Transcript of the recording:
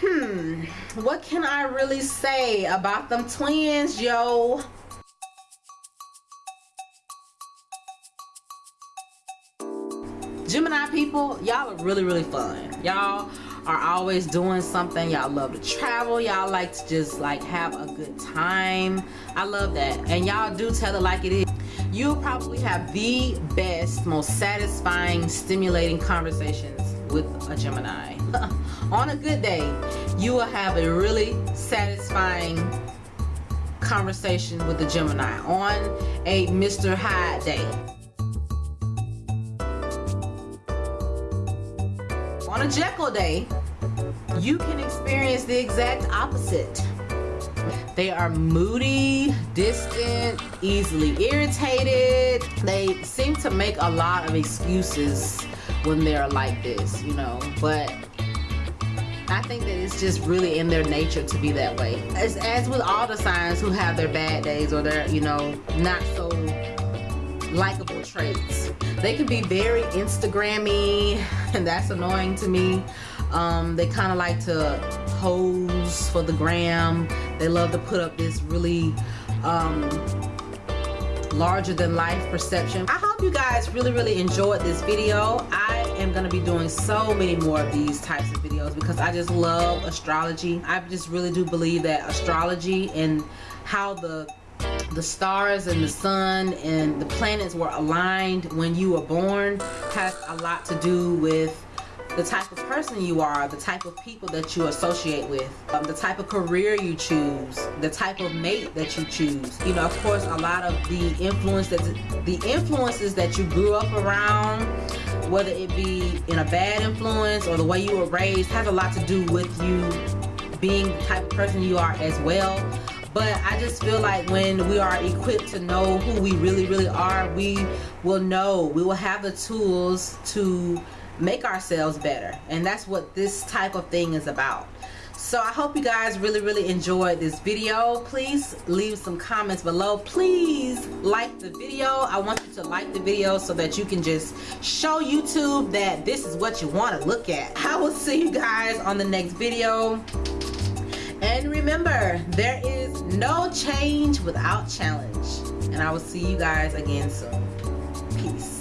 hmm. What can i really say about them twins yo? Gemini people y'all are really really fun. Y'all are always doing something. Y'all love to travel. Y'all like to just like have a good time. I love that. And y'all do tell it like it is. You'll probably have the best most satisfying stimulating conversations with a gemini on a good day you will have a really satisfying conversation with a gemini on a mr hyde day on a Jekyll day, you can experience the exact opposite. They are moody, distant, easily irritated. They seem to make a lot of excuses when they're like this, you know, but I think that it's just really in their nature to be that way. As, as with all the signs who have their bad days or their, you know, not so likable traits. They can be very Instagrammy and that's annoying to me. Um, they kind of like to pose for the gram. They love to put up this really um, larger than life perception. I hope you guys really, really enjoyed this video. I am going to be doing so many more of these types of videos because I just love astrology. I just really do believe that astrology and how the the stars and the sun and the planets were aligned when you were born has a lot to do with the type of person you are, the type of people that you associate with, um, the type of career you choose, the type of mate that you choose. You know, of course, a lot of the influence that the influences that you grew up around, whether it be in a bad influence or the way you were raised, has a lot to do with you being the type of person you are as well but I just feel like when we are equipped to know who we really really are we will know we will have the tools to make ourselves better. And that's what this type of thing is about. So I hope you guys really really enjoyed this video. Please leave some comments below. Please like the video. I want you to like the video so that you can just show YouTube that this is what you want to look at. I will see you guys on the next video. And remember, there is no change without challenge. And I will see you guys again soon.